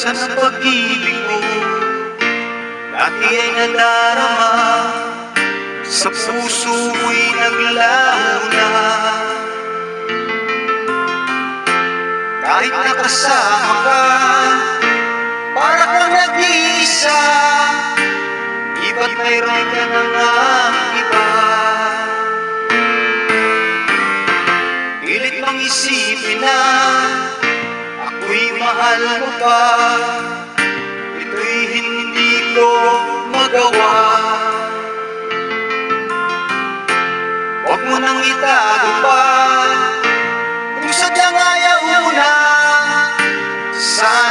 Asan ang pag-ibig mo? Dati ay nadarama Sa puso mo'y naglaho na Kahit nakasama ka Para kang nag-iisa Di ba't mayroon ka na nga iba? Pilit mang isipin na Ako'y mahal mo pa. Ito'y hindi ko magawa. Huwag mo nang itago pa. Kung sadyang ayaw na Sana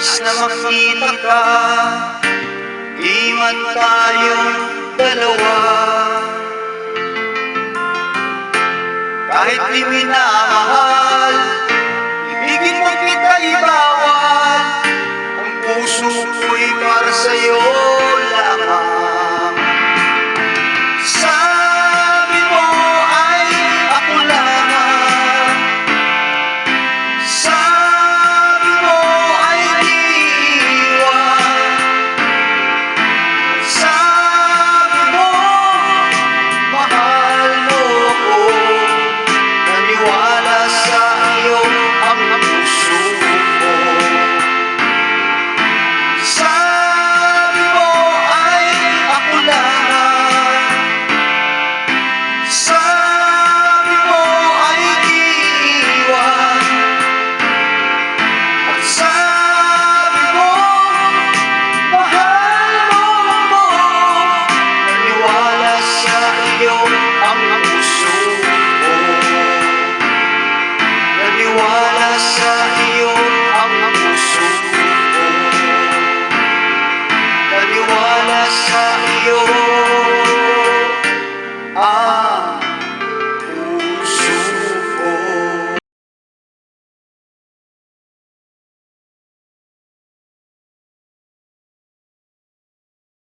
na makita ka Di man tayong dalawa. Kahit di minamahal